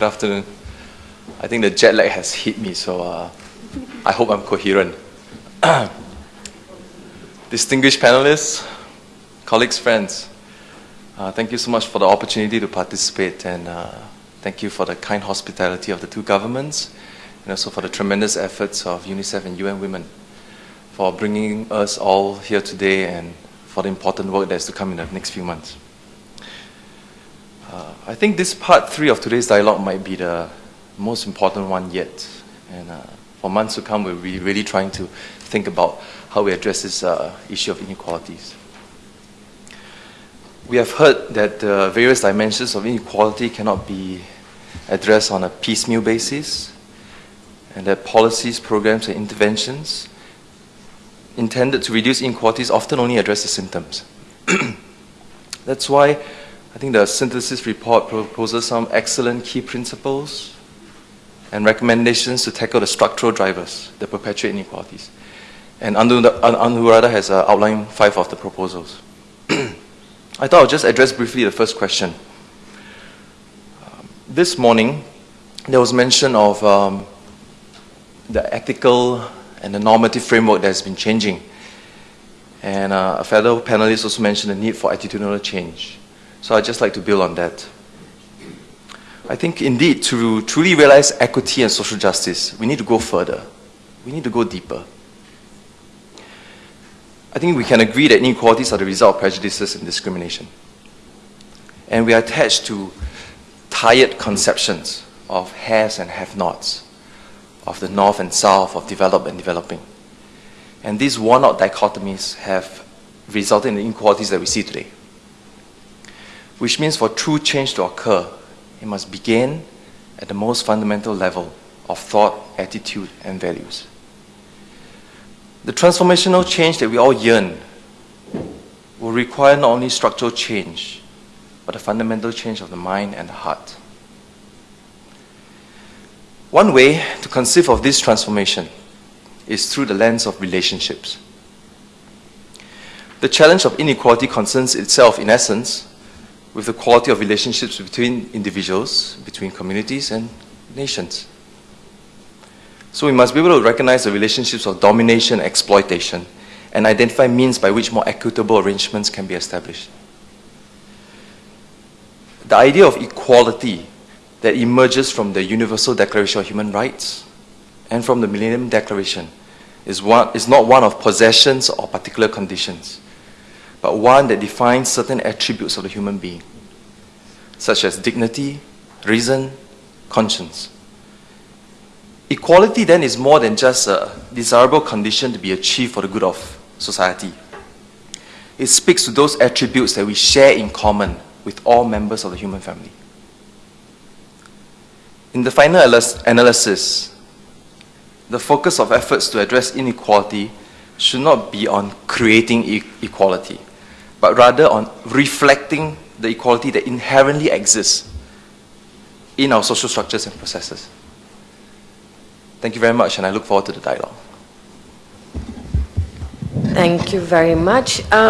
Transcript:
Good afternoon. I think the jet lag has hit me, so uh, I hope I'm coherent. Distinguished panelists, colleagues, friends, uh, thank you so much for the opportunity to participate and uh, thank you for the kind hospitality of the two governments and also for the tremendous efforts of UNICEF and UN Women for bringing us all here today and for the important work that's to come in the next few months. Uh, I think this part three of today's dialogue might be the most important one yet. And uh, for months to come, we'll be really trying to think about how we address this uh, issue of inequalities. We have heard that the various dimensions of inequality cannot be addressed on a piecemeal basis, and that policies, programs, and interventions intended to reduce inequalities often only address the symptoms. That's why I think the synthesis report proposes some excellent key principles and recommendations to tackle the structural drivers that perpetuate inequalities. And Anuradha has uh, outlined five of the proposals. I thought I'll just address briefly the first question. Um, this morning, there was mention of um, the ethical and the normative framework that has been changing. And uh, a fellow panelist also mentioned the need for attitudinal change. So I'd just like to build on that. I think indeed to truly realize equity and social justice, we need to go further. We need to go deeper. I think we can agree that inequalities are the result of prejudices and discrimination. And we are attached to tired conceptions of has and have-nots, of the north and south, of developed and developing. And these worn-out dichotomies have resulted in the inequalities that we see today which means for true change to occur, it must begin at the most fundamental level of thought, attitude, and values. The transformational change that we all yearn will require not only structural change, but a fundamental change of the mind and the heart. One way to conceive of this transformation is through the lens of relationships. The challenge of inequality concerns itself, in essence, with the quality of relationships between individuals, between communities, and nations. So we must be able to recognize the relationships of domination and exploitation and identify means by which more equitable arrangements can be established. The idea of equality that emerges from the Universal Declaration of Human Rights and from the Millennium Declaration is, one, is not one of possessions or particular conditions but one that defines certain attributes of the human being, such as dignity, reason, conscience. Equality then is more than just a desirable condition to be achieved for the good of society. It speaks to those attributes that we share in common with all members of the human family. In the final analysis, the focus of efforts to address inequality should not be on creating e equality, but rather on reflecting the equality that inherently exists in our social structures and processes. Thank you very much, and I look forward to the dialogue. Thank you very much. Um